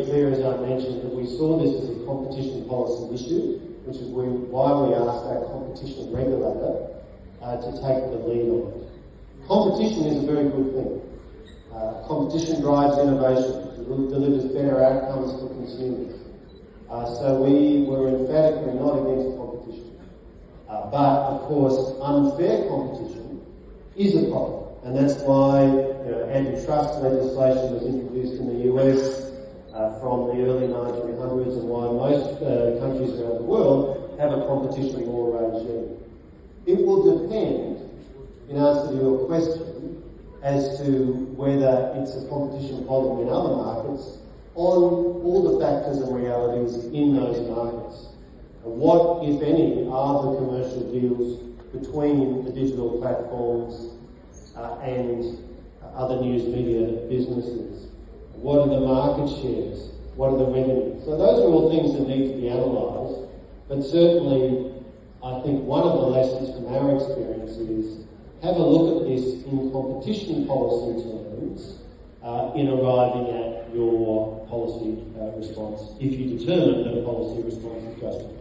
clear, as I mentioned, that we saw this as a competition policy issue, which is why we asked our competition regulator uh, to take the lead on it. Competition is a very good thing. Uh, competition drives innovation, delivers better outcomes for consumers. Uh, so we were emphatically not against competition. Uh, but, of course, unfair competition is a problem. And that's why you know, antitrust legislation was introduced in the US from the early 1900s and why most uh, countries around the world have a competition law regime. It will depend, in answer to your question, as to whether it's a competition problem in other markets on all the factors and realities in those markets. What, if any, are the commercial deals between the digital platforms uh, and other news media businesses? What are the market shares? What are the revenues? So those are all things that need to be analysed. But certainly, I think one of the lessons from our experience is have a look at this in competition policy terms uh, in arriving at your policy uh, response if you determine that a policy response is justified.